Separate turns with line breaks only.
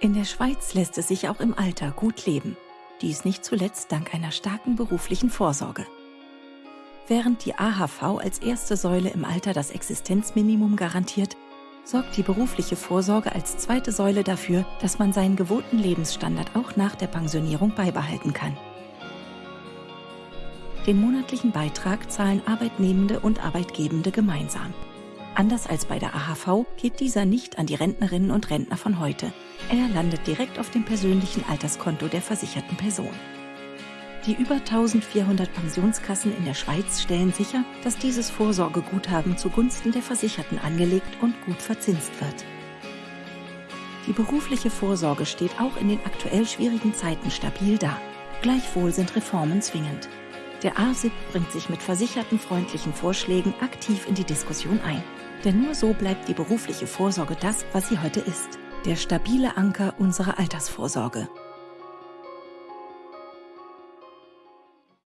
In der Schweiz lässt es sich auch im Alter gut leben. Dies nicht zuletzt dank einer starken beruflichen Vorsorge. Während die AHV als erste Säule im Alter das Existenzminimum garantiert, sorgt die berufliche Vorsorge als zweite Säule dafür, dass man seinen gewohnten Lebensstandard auch nach der Pensionierung beibehalten kann. Den monatlichen Beitrag zahlen Arbeitnehmende und Arbeitgebende gemeinsam. Anders als bei der AHV geht dieser nicht an die Rentnerinnen und Rentner von heute. Er landet direkt auf dem persönlichen Alterskonto der versicherten Person. Die über 1400 Pensionskassen in der Schweiz stellen sicher, dass dieses Vorsorgeguthaben zugunsten der Versicherten angelegt und gut verzinst wird. Die berufliche Vorsorge steht auch in den aktuell schwierigen Zeiten stabil da. Gleichwohl sind Reformen zwingend. Der ASIP bringt sich mit versichertenfreundlichen Vorschlägen aktiv in die Diskussion ein. Denn nur so bleibt die berufliche Vorsorge das, was sie heute ist. Der stabile Anker unserer Altersvorsorge.